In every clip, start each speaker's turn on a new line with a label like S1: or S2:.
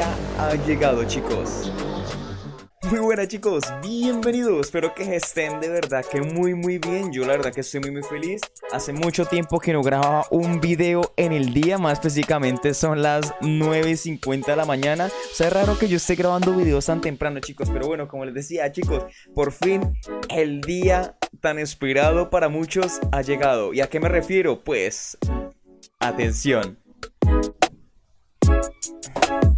S1: ha llegado chicos. Muy buenas chicos, bienvenidos, espero que estén de verdad que muy muy bien, yo la verdad que estoy muy muy feliz. Hace mucho tiempo que no grababa un video en el día, más específicamente son las 9.50 de la mañana. O sea, es raro que yo esté grabando videos tan temprano chicos, pero bueno, como les decía chicos, por fin el día tan esperado para muchos ha llegado. ¿Y a qué me refiero? Pues, atención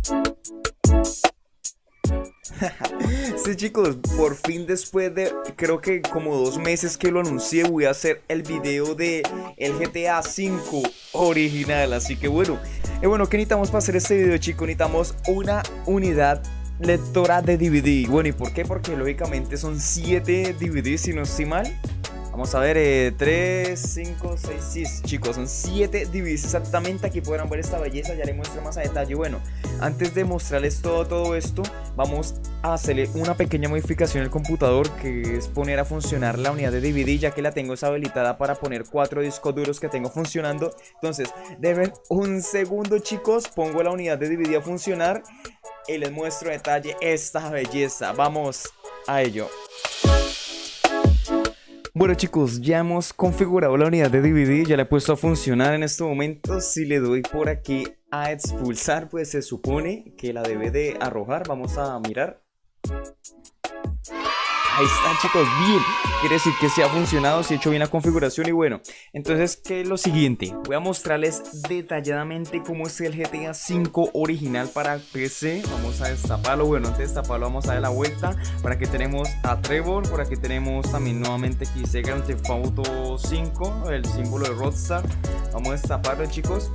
S1: sí chicos, por fin después de creo que como dos meses que lo anuncié voy a hacer el video de el GTA 5 original Así que bueno, y bueno, ¿qué necesitamos para hacer este video chicos? Necesitamos una unidad lectora de DVD Bueno, ¿y por qué? Porque lógicamente son 7 DVDs si no estoy mal Vamos a ver, 3, 5, 6, 6 chicos, son 7 DVDs exactamente, aquí podrán ver esta belleza, ya les muestro más a detalle. Bueno, antes de mostrarles todo, todo esto, vamos a hacerle una pequeña modificación al computador Que es poner a funcionar la unidad de DVD, ya que la tengo habilitada para poner 4 discos duros que tengo funcionando. Entonces, deben un segundo chicos, pongo la unidad de DVD a funcionar Y les muestro a detalle esta belleza, vamos a ello bueno chicos, ya hemos configurado la unidad de DVD, ya la he puesto a funcionar en este momento. Si le doy por aquí a expulsar, pues se supone que la debe de arrojar. Vamos a mirar. Ahí está chicos, bien, quiere decir que se ha funcionado, se ha hecho bien la configuración y bueno Entonces, ¿qué es lo siguiente? Voy a mostrarles detalladamente cómo es el GTA 5 original para PC Vamos a destaparlo, bueno, antes de destaparlo vamos a dar la vuelta. Por aquí tenemos a Trevor, por aquí tenemos también nuevamente aquí Grand Theft Auto 5, el símbolo de Rockstar. Vamos a destaparlo chicos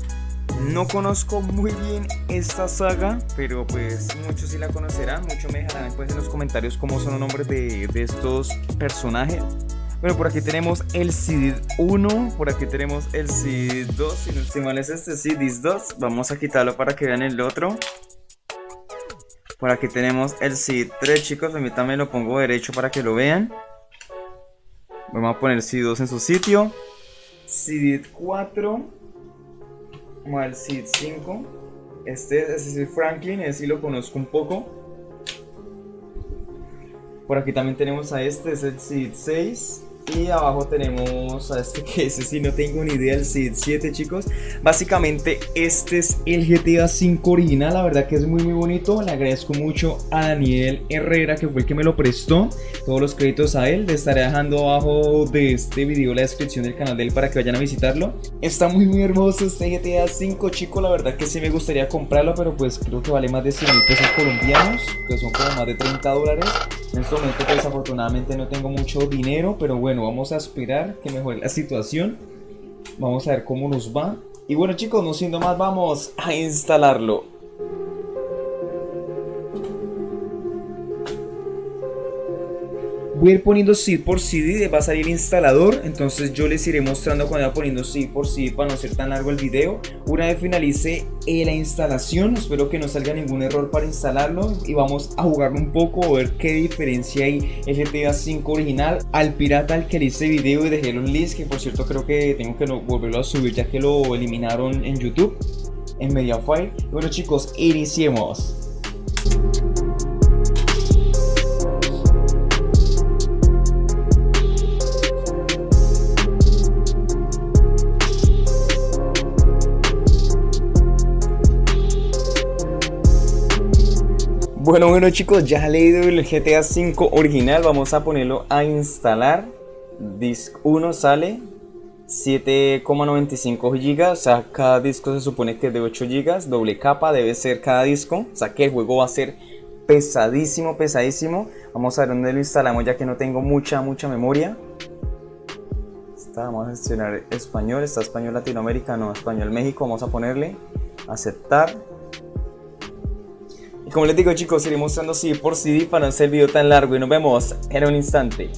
S1: no conozco muy bien esta saga, pero pues muchos sí la conocerán, muchos me dejarán después en los comentarios cómo son los nombres de, estos personajes. Bueno, por aquí tenemos el CD 1, por aquí tenemos el CD 2, si no estoy mal es este, CD 2, vamos a quitarlo para que vean el otro. Por aquí tenemos el CD 3 chicos, también lo pongo derecho para que lo vean. Vamos a poner CD 2 en su sitio. CD 4 como al Seed 5. Este, es el Franklin, ese sí lo conozco un poco. Por aquí también tenemos a este, es el Seed 6. Y abajo tenemos a este que ese sí no tengo ni idea, el Seed 7 chicos. Básicamente este es el GTA 5 original, la verdad que es muy muy bonito. Le agradezco mucho a Daniel Herrera que fue el que me lo prestó. Todos los créditos a él, le estaré dejando abajo de este video la descripción del canal de él para que vayan a visitarlo. Está muy muy hermoso este GTA 5 chicos, la verdad que sí me gustaría comprarlo Pero pues creo que vale más de 100 mil pesos colombianos Que son como más de 30 dólares En este momento pues desafortunadamente no tengo mucho dinero, pero bueno, vamos a esperar que mejore la situación. Vamos a ver cómo nos va. Y bueno chicos, no siendo más, vamos a instalarlo. Voy a ir poniendo seed por CD, va a salir el instalador, entonces yo les iré mostrando cuando va poniendo seed por CD para no ser tan largo el video. Una vez finalice eh, la instalación, espero que no salga ningún error para instalarlo y vamos a jugarlo un poco, a ver qué diferencia hay el GTA 5 original al pirata al que le hice video y dejé los links, que por cierto creo que tengo que volverlo a subir ya que lo eliminaron en YouTube, en Mediafire. Bueno chicos, iniciemos. Bueno, bueno chicos, ya he leído el GTA 5 original, vamos a ponerlo a instalar. Disc 1 sale 7,95 GB, o sea, cada disco se supone que es de 8 GB, doble capa debe ser cada disco, o sea que el juego va a ser pesadísimo, pesadísimo. Vamos a ver dónde lo instalamos ya que no tengo mucha, mucha memoria. Está, vamos a seleccionar español, está español Latinoamérica, no, español México, vamos a ponerle aceptar como les digo chicos, iré mostrando CD por CD para no hacer el video tan largo y nos vemos en un instante.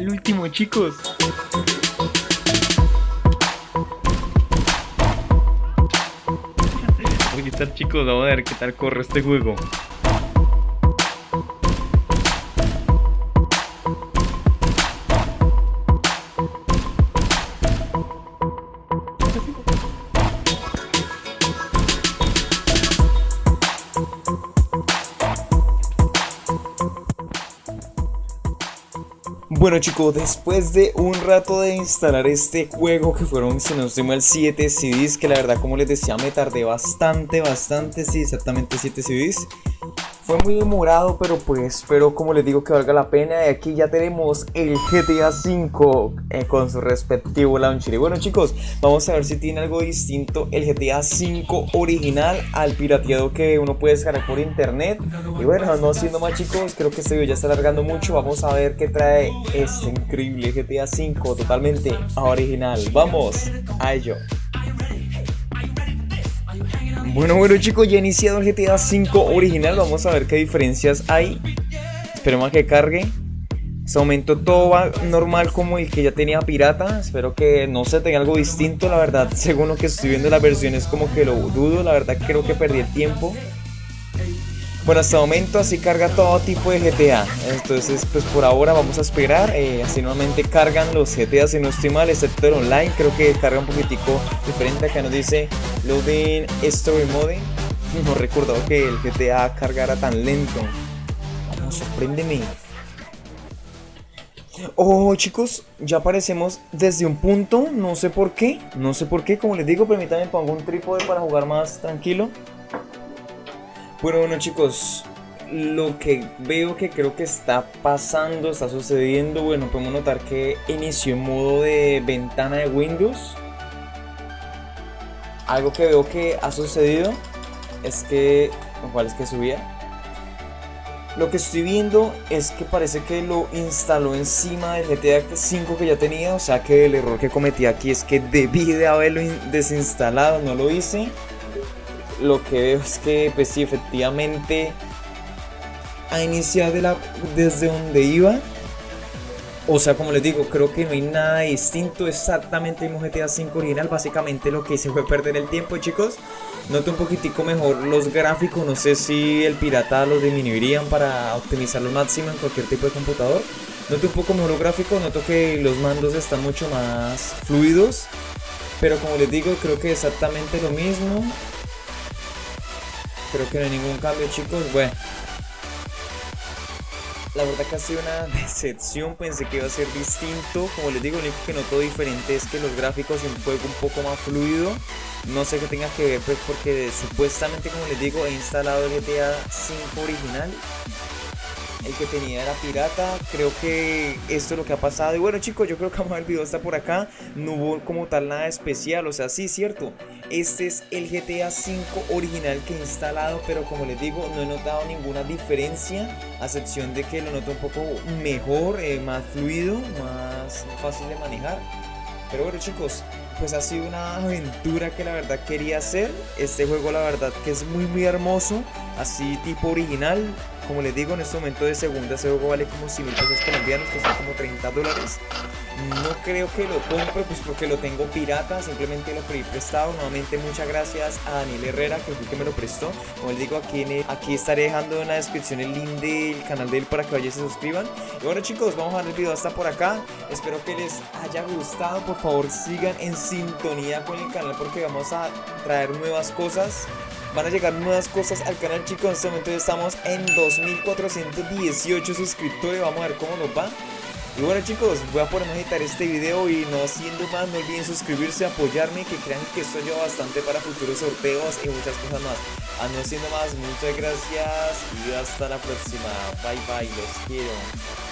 S1: El último chicos. ¿Qué tal chicos? Vamos a ver qué tal corre este juego. Bueno chicos, después de un rato de instalar este juego que fueron, si no estoy mal, 7 CDs Que la verdad como les decía me tardé bastante, bastante, sí, exactamente 7 CDs fue muy demorado, pero pues espero, como les digo, que valga la pena. Y aquí ya tenemos el GTA V eh, con su respectivo launcher. Y bueno, chicos, vamos a ver si tiene algo distinto el GTA V original al pirateado que uno puede descargar por internet. Y bueno, no siendo más, chicos, creo que este video ya está alargando mucho. Vamos a ver qué trae este increíble GTA V totalmente original. Vamos a ello. Bueno, bueno chicos, ya he iniciado el GTA V original, vamos a ver qué diferencias hay. Esperemos que cargue. Este momento todo va normal como el que ya tenía pirata. Espero que no se tenga algo distinto, la verdad. Según lo que estoy viendo las versiones como que lo dudo, la verdad creo que perdí el tiempo. Bueno, hasta el momento así carga todo tipo de GTA. Entonces, pues por ahora vamos a esperar. Eh, así normalmente cargan los GTA si no estoy mal, excepto el online. Creo que carga un poquitico diferente. Acá nos dice Loading Story Mode. No recuerdo que el GTA cargara tan lento. Vamos, sorpréndeme. Oh chicos, ya aparecemos desde un punto, no sé por qué, no sé por qué, como les digo, permítanme pongo un trípode para jugar más tranquilo bueno, bueno chicos, lo que veo que creo que está pasando, está sucediendo, bueno, podemos notar que inició en modo de ventana de Windows. Algo que veo que ha sucedido es que, ¿cuál es que subía? Lo que estoy viendo es que parece que lo instaló encima del GTA 5 que ya tenía, o sea que el error que cometí aquí es que debí de haberlo desinstalado, no lo hice lo que veo es que pues sí, efectivamente ha iniciado de la, desde donde iba. O sea, como les digo, creo que no hay nada distinto, exactamente el GTA 5 original, básicamente lo que hice fue perder el tiempo, chicos. Noto un poquitico mejor los gráficos, no sé si el pirata los disminuirían para optimizar lo máximo en cualquier tipo de computador. Noto un poco mejor los gráficos, noto que los mandos están mucho más fluidos. Pero como les digo, creo que exactamente lo mismo. Creo que no hay ningún cambio, chicos. Bueno. La verdad que ha sido una decepción, pensé que iba a ser distinto. Como les digo, lo único que noto diferente es que los gráficos en juego un poco más fluido. No sé qué tenga que ver, pues porque supuestamente, como les digo, he instalado el GTA 5 original el que tenía era pirata. Creo que esto es lo que ha pasado. Y bueno chicos, yo creo que vamos el video hasta por acá. No hubo como tal nada especial. O sea, sí, cierto. Este es el GTA 5 original que he instalado. Pero como les digo, no he notado ninguna diferencia. A excepción de que lo noto un poco mejor, eh, más fluido, más fácil de manejar. Pero bueno chicos, pues ha sido una aventura que la verdad quería hacer. Este juego la verdad que es muy muy hermoso, así tipo original. Como les digo, en este momento de segunda ese juego vale como 100 mil pesos colombianos, que son como 30 dólares. No creo que lo compre, pues porque lo tengo pirata, simplemente lo pedí prestado. Nuevamente muchas gracias a Daniel Herrera, que fue que me lo prestó. Como les digo, aquí, aquí estaré dejando en la descripción el link del canal de él para que vayan y se suscriban. Y bueno chicos, vamos a ver el video hasta por acá. Espero que les haya gustado. Por favor sigan en sintonía con el canal porque vamos a traer nuevas cosas. Van a llegar nuevas cosas al canal chicos. En este momento estamos en 2418 suscriptores. Vamos a ver cómo nos va. Y bueno chicos, voy a poner a editar este video y no siendo más, no olviden suscribirse, apoyarme, que crean que esto ayuda bastante para futuros sorteos y muchas cosas más. A no siendo más, muchas gracias y hasta la próxima. Bye bye, los quiero.